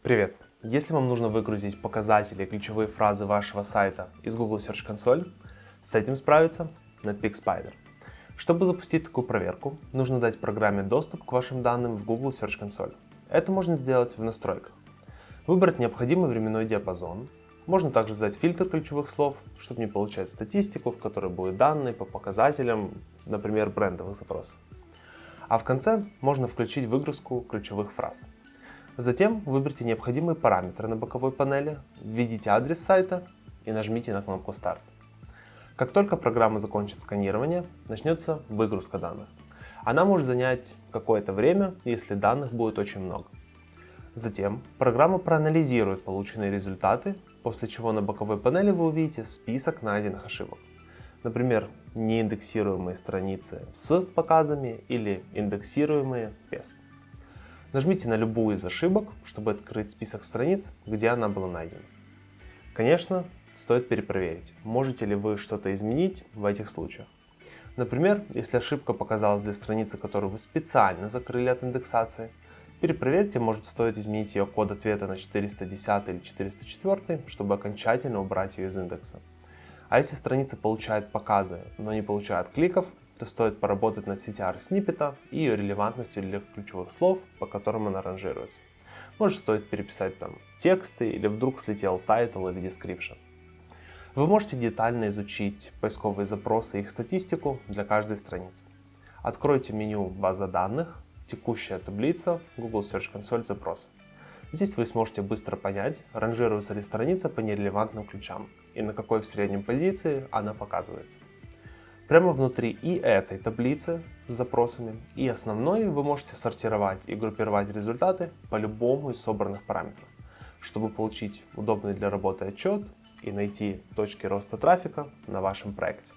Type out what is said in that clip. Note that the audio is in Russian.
Привет! Если вам нужно выгрузить показатели и ключевые фразы вашего сайта из Google Search Console, с этим справится Netpeak Spider. Чтобы запустить такую проверку, нужно дать программе доступ к вашим данным в Google Search Console. Это можно сделать в настройках. Выбрать необходимый временной диапазон. Можно также задать фильтр ключевых слов, чтобы не получать статистику, в которой будут данные по показателям, например, брендовых запросов. А в конце можно включить выгрузку ключевых фраз. Затем выберите необходимые параметры на боковой панели, введите адрес сайта и нажмите на кнопку «Старт». Как только программа закончит сканирование, начнется выгрузка данных. Она может занять какое-то время, если данных будет очень много. Затем программа проанализирует полученные результаты, после чего на боковой панели вы увидите список найденных ошибок. Например, неиндексируемые страницы с показами или индексируемые без. Нажмите на любую из ошибок, чтобы открыть список страниц, где она была найдена. Конечно, стоит перепроверить, можете ли вы что-то изменить в этих случаях. Например, если ошибка показалась для страницы, которую вы специально закрыли от индексации, перепроверьте, может стоит изменить ее код ответа на 410 или 404, чтобы окончательно убрать ее из индекса. А если страница получает показы, но не получает кликов, то стоит поработать над CTR сниппета и ее релевантностью для ключевых слов, по которым она ранжируется. Может стоит переписать там тексты или вдруг слетел title или description. Вы можете детально изучить поисковые запросы и их статистику для каждой страницы. Откройте меню «База данных», «Текущая таблица», Google Search Console запросы. Здесь вы сможете быстро понять, ранжируется ли страница по нерелевантным ключам и на какой в среднем позиции она показывается. Прямо внутри и этой таблицы с запросами, и основной вы можете сортировать и группировать результаты по любому из собранных параметров, чтобы получить удобный для работы отчет и найти точки роста трафика на вашем проекте.